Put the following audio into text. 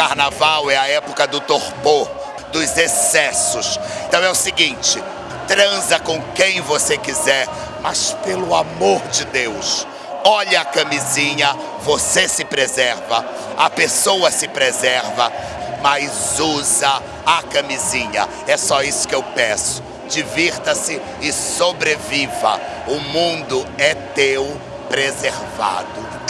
carnaval é a época do torpor, dos excessos. Então é o seguinte, transa com quem você quiser, mas pelo amor de Deus, olha a camisinha, você se preserva, a pessoa se preserva, mas usa a camisinha. É só isso que eu peço. Divirta-se e sobreviva. O mundo é teu preservado.